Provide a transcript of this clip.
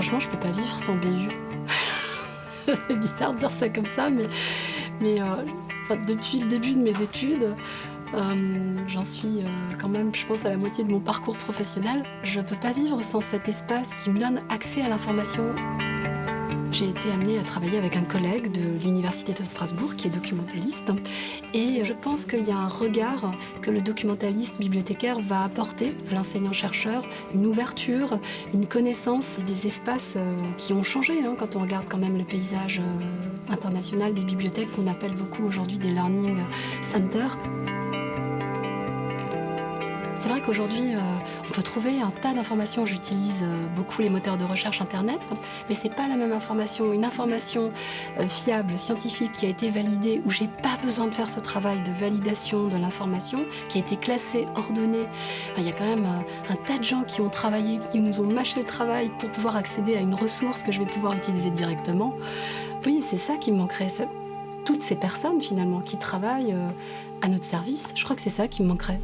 Franchement, je peux pas vivre sans BU. C'est bizarre de dire ça comme ça, mais, euh, depuis le début de mes études, euh, j'en suis euh, quand même, je pense, à la moitié de mon parcours professionnel. Je peux pas vivre sans cet espace qui me donne accès à l'information. J'ai été amenée à travailler avec un collègue de l'Université de Strasbourg qui est documentaliste et je pense qu'il y a un regard que le documentaliste bibliothécaire va apporter à l'enseignant-chercheur, une ouverture, une connaissance des espaces euh, qui ont changé hein, quand on regarde quand même le paysage euh, international des bibliothèques qu'on appelle beaucoup aujourd'hui des learning centers. C'est vrai qu'aujourd'hui, euh, on peut trouver un tas d'informations. J'utilise euh, beaucoup les moteurs de recherche Internet, mais c'est pas la même information. Une information euh, fiable, scientifique, qui a été validée, où j'ai pas besoin de faire ce travail de validation de l'information, qui a été classée, ordonnée. Il y a quand même un, tas de gens qui ont travaillé, qui nous ont mâché le travail pour pouvoir accéder à une ressource que je vais pouvoir utiliser directement. Oui, c'est ça qui me manquerait. Toutes ces personnes, finalement, qui travaillent à notre service, je crois que c'est ça qui me manquerait.